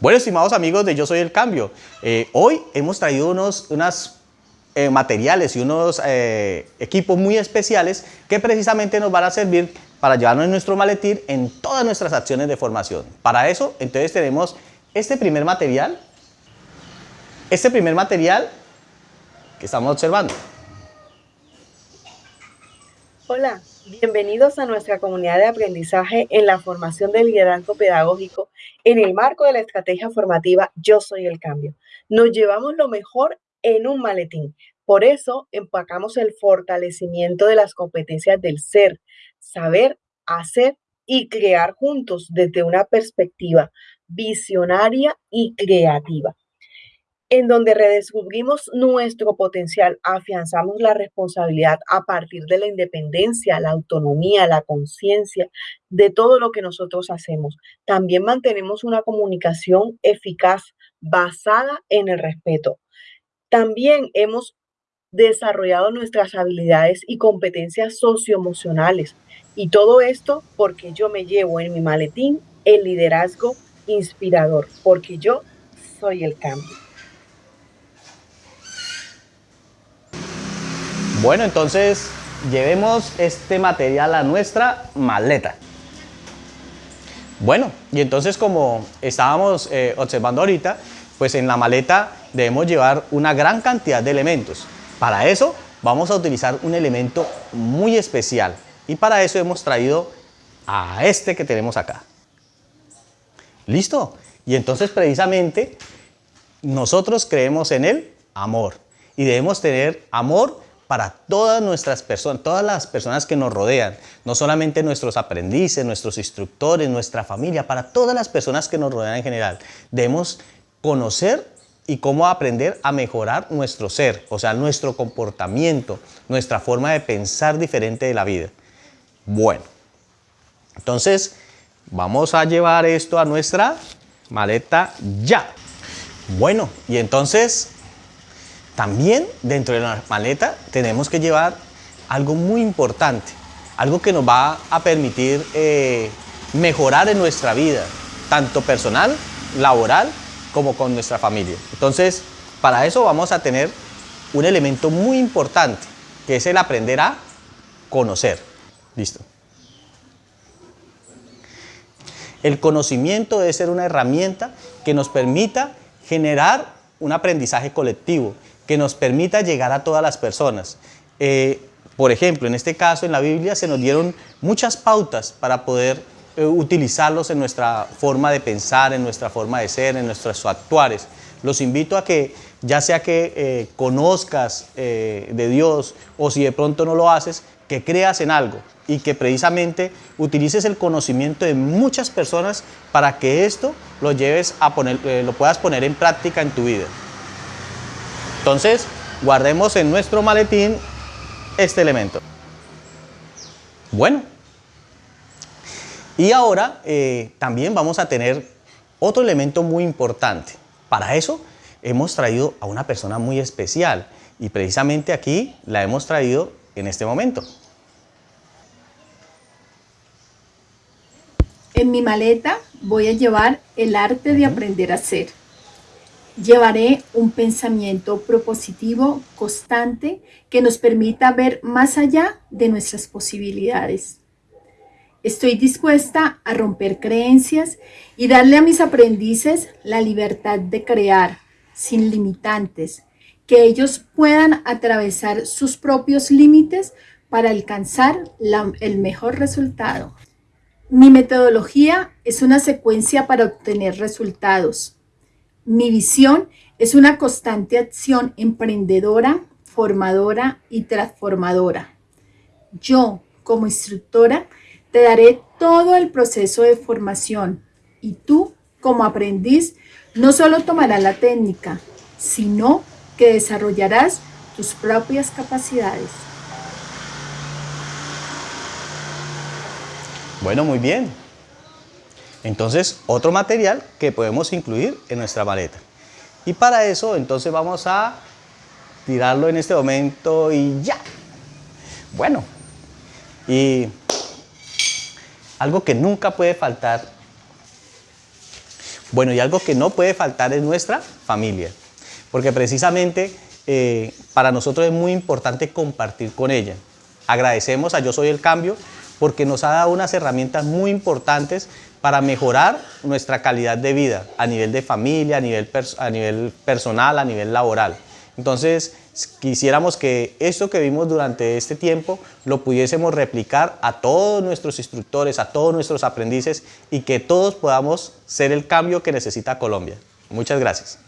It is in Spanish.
Bueno, estimados amigos de Yo Soy El Cambio, eh, hoy hemos traído unos eh, materiales y unos eh, equipos muy especiales que precisamente nos van a servir para llevarnos nuestro maletín en todas nuestras acciones de formación. Para eso, entonces tenemos este primer material, este primer material que estamos observando. Hola, bienvenidos a nuestra comunidad de aprendizaje en la formación de liderazgo pedagógico en el marco de la estrategia formativa Yo Soy el Cambio. Nos llevamos lo mejor en un maletín. Por eso empacamos el fortalecimiento de las competencias del ser, saber, hacer y crear juntos desde una perspectiva visionaria y creativa en donde redescubrimos nuestro potencial, afianzamos la responsabilidad a partir de la independencia, la autonomía, la conciencia de todo lo que nosotros hacemos. También mantenemos una comunicación eficaz basada en el respeto. También hemos desarrollado nuestras habilidades y competencias socioemocionales. Y todo esto porque yo me llevo en mi maletín el liderazgo inspirador, porque yo soy el cambio. Bueno, entonces llevemos este material a nuestra maleta. Bueno, y entonces como estábamos eh, observando ahorita, pues en la maleta debemos llevar una gran cantidad de elementos. Para eso vamos a utilizar un elemento muy especial y para eso hemos traído a este que tenemos acá. ¿Listo? Y entonces precisamente nosotros creemos en el amor y debemos tener amor para todas nuestras personas, todas las personas que nos rodean, no solamente nuestros aprendices, nuestros instructores, nuestra familia, para todas las personas que nos rodean en general. Debemos conocer y cómo aprender a mejorar nuestro ser, o sea, nuestro comportamiento, nuestra forma de pensar diferente de la vida. Bueno, entonces vamos a llevar esto a nuestra maleta ya. Bueno, y entonces también dentro de la maleta tenemos que llevar algo muy importante, algo que nos va a permitir eh, mejorar en nuestra vida, tanto personal, laboral, como con nuestra familia. Entonces, para eso vamos a tener un elemento muy importante, que es el aprender a conocer. Listo. El conocimiento debe ser una herramienta que nos permita generar un aprendizaje colectivo, que nos permita llegar a todas las personas. Eh, por ejemplo, en este caso, en la Biblia se nos dieron muchas pautas para poder eh, utilizarlos en nuestra forma de pensar, en nuestra forma de ser, en nuestros actuares. Los invito a que, ya sea que eh, conozcas de Dios o si de pronto no lo haces, que creas en algo y que precisamente utilices el conocimiento de muchas personas para que esto lo lleves a poner, lo puedas poner en práctica en tu vida. Entonces, guardemos en nuestro maletín este elemento. Bueno, y ahora eh, también vamos a tener otro elemento muy importante. Para eso hemos traído a una persona muy especial y precisamente aquí la hemos traído en este momento. En mi maleta voy a llevar el arte de aprender a ser Llevaré un pensamiento propositivo constante que nos permita ver más allá de nuestras posibilidades. Estoy dispuesta a romper creencias y darle a mis aprendices la libertad de crear, sin limitantes, que ellos puedan atravesar sus propios límites para alcanzar el mejor resultado. Mi metodología es una secuencia para obtener resultados. Mi visión es una constante acción emprendedora, formadora y transformadora. Yo, como instructora, te daré todo el proceso de formación y tú, como aprendiz, no solo tomarás la técnica, sino que desarrollarás tus propias capacidades. Bueno, muy bien. Entonces, otro material que podemos incluir en nuestra maleta. Y para eso, entonces vamos a tirarlo en este momento y ya. Bueno, y algo que nunca puede faltar, Bueno, y algo que no puede faltar es nuestra familia, porque precisamente eh, para nosotros es muy importante compartir con ella. Agradecemos a Yo Soy el Cambio porque nos ha dado unas herramientas muy importantes para mejorar nuestra calidad de vida a nivel de familia, a nivel, a nivel personal, a nivel laboral. Entonces, quisiéramos que esto que vimos durante este tiempo lo pudiésemos replicar a todos nuestros instructores, a todos nuestros aprendices y que todos podamos ser el cambio que necesita Colombia. Muchas gracias.